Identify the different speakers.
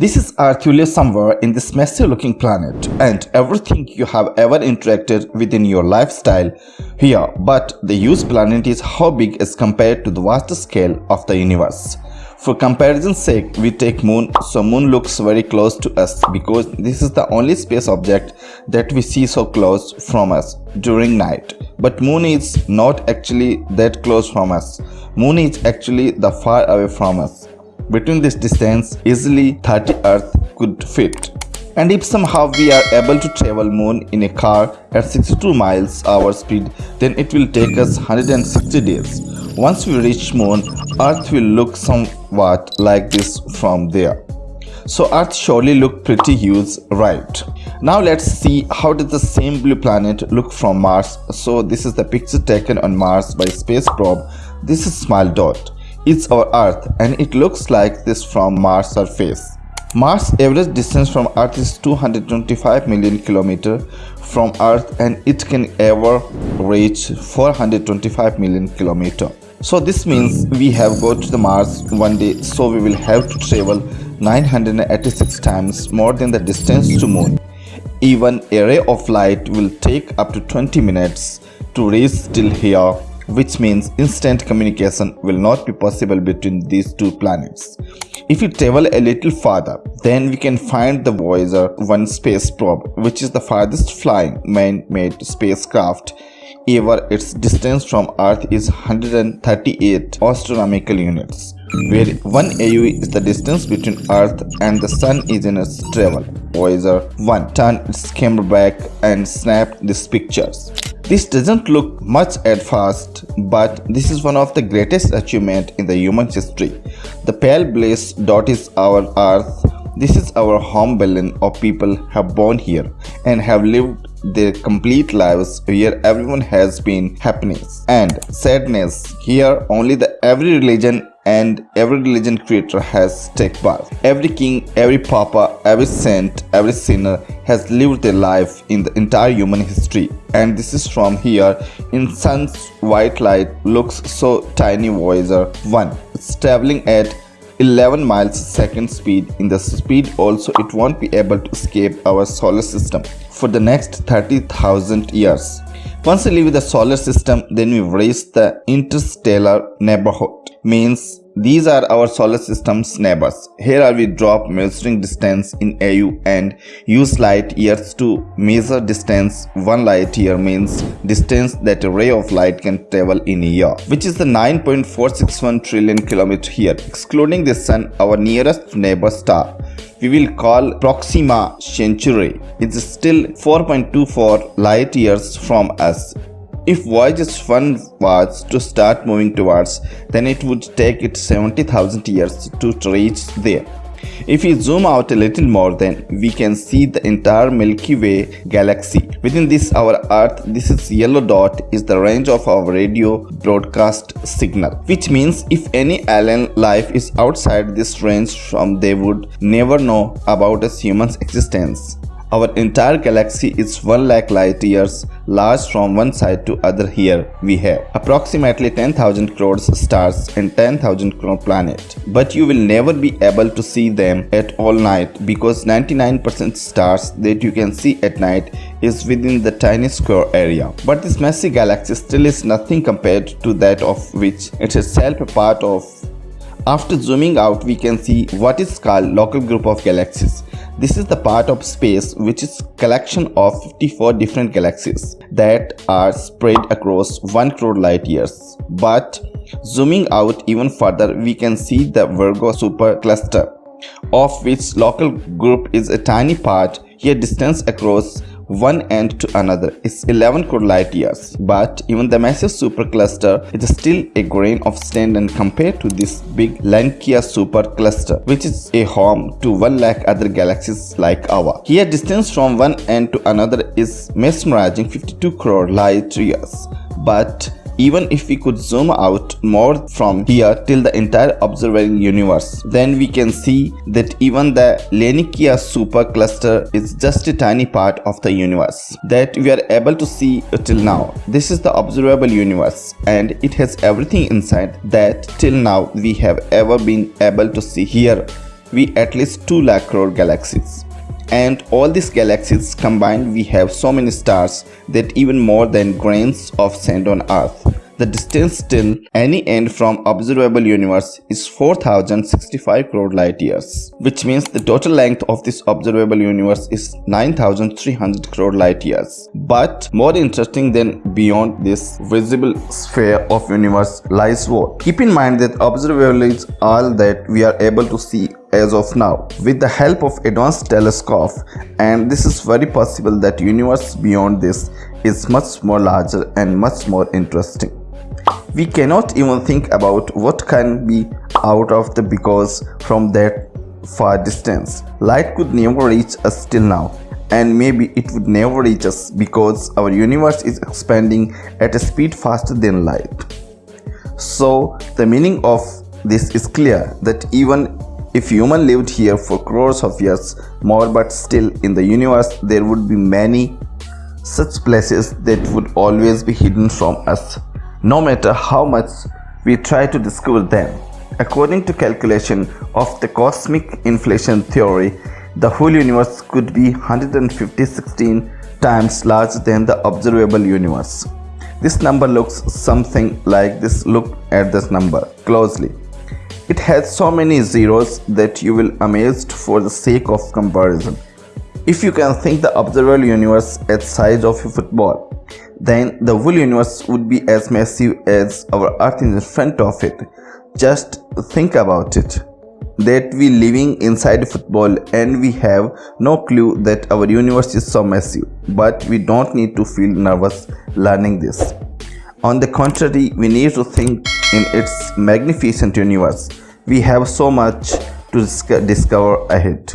Speaker 1: This is live somewhere in this messy looking planet and everything you have ever interacted within your lifestyle here but the huge planet is how big as compared to the vast scale of the universe. For comparison's sake, we take moon so moon looks very close to us because this is the only space object that we see so close from us during night. But moon is not actually that close from us. Moon is actually the far away from us. Between this distance, easily 30 Earth could fit. And if somehow we are able to travel moon in a car at 62 miles hour speed, then it will take us 160 days. Once we reach moon, Earth will look somewhat like this from there. So Earth surely look pretty huge, right? Now let's see how does the same blue planet look from Mars. So this is the picture taken on Mars by space probe. This is small dot. It's our Earth and it looks like this from Mars surface. Mars average distance from Earth is 225 million km from Earth and it can ever reach 425 million km. So this means we have go to the Mars one day so we will have to travel 986 times more than the distance to moon. Even a ray of light will take up to 20 minutes to reach till here which means instant communication will not be possible between these two planets. If we travel a little farther, then we can find the Voyager 1 space probe, which is the farthest flying man-made spacecraft ever. Its distance from Earth is 138 astronomical units, where 1 AU is the distance between Earth and the Sun is in its travel. Voyager 1 turned its camera back and snapped these pictures. This doesn't look much at first, but this is one of the greatest achievements in the human history. The pale blaze dot is our earth. This is our home billion of people have born here and have lived their complete lives where everyone has been happiness and sadness. Here only the every religion and every religion creator has take birth. Every king, every papa, every saint, every sinner has lived their life in the entire human history. And this is from here in sun's white light looks so tiny voyager 1. It's traveling at 11 miles second speed. In the speed also it won't be able to escape our solar system for the next 30,000 years. Once we leave the solar system, then we reach the interstellar neighborhood. Means these are our solar system's neighbors. Here are we drop measuring distance in AU and use light years to measure distance. One light year means distance that a ray of light can travel in a year, which is the 9.461 trillion kilometer here, excluding the sun, our nearest neighbor star we will call Proxima Centauri. It's still 4.24 light years from us. If Voyager 1 was to start moving towards, then it would take it 70,000 years to reach there. If we zoom out a little more then we can see the entire Milky Way galaxy. Within this our earth this is yellow dot is the range of our radio broadcast signal which means if any alien life is outside this range from they would never know about us humans existence. Our entire galaxy is 1 lakh light years large from one side to other here we have approximately 10,000 crores stars and 10,000 crore planets. But you will never be able to see them at all night because 99% stars that you can see at night is within the tiny square area. But this massive galaxy still is nothing compared to that of which it is itself a part of. After zooming out we can see what is called local group of galaxies. This is the part of space which is collection of 54 different galaxies that are spread across 1 crore light years. But zooming out even further we can see the Virgo supercluster of which local group is a tiny part here distance across one end to another is 11 crore light years but even the massive supercluster is still a grain of sand and compared to this big Laniakea supercluster which is a home to 1 lakh other galaxies like our. Here distance from one end to another is mesmerizing 52 crore light years but even if we could zoom out more from here till the entire observable universe, then we can see that even the Laniakea supercluster is just a tiny part of the universe that we are able to see till now. This is the observable universe and it has everything inside that till now we have ever been able to see here we at least 2 lakh crore galaxies. And all these galaxies combined we have so many stars that even more than grains of sand on earth. The distance till any end from observable universe is 4065 crore light years, which means the total length of this observable universe is 9300 crore light years. But more interesting than beyond this visible sphere of universe lies what? Keep in mind that observable is all that we are able to see as of now. With the help of advanced telescope and this is very possible that universe beyond this is much more larger and much more interesting. We cannot even think about what can be out of the because from that far distance. Light could never reach us till now and maybe it would never reach us because our universe is expanding at a speed faster than light. So the meaning of this is clear that even if human lived here for crores of years more but still in the universe there would be many such places that would always be hidden from us no matter how much we try to discover them. According to calculation of the cosmic inflation theory, the whole universe could be 150 times larger than the observable universe. This number looks something like this. Look at this number closely. It has so many zeros that you will amazed for the sake of comparison. If you can think the observable universe at size of a football, then the whole universe would be as massive as our earth in the front of it. Just think about it. That we living inside football and we have no clue that our universe is so massive. But we don't need to feel nervous learning this. On the contrary we need to think in its magnificent universe. We have so much to discover ahead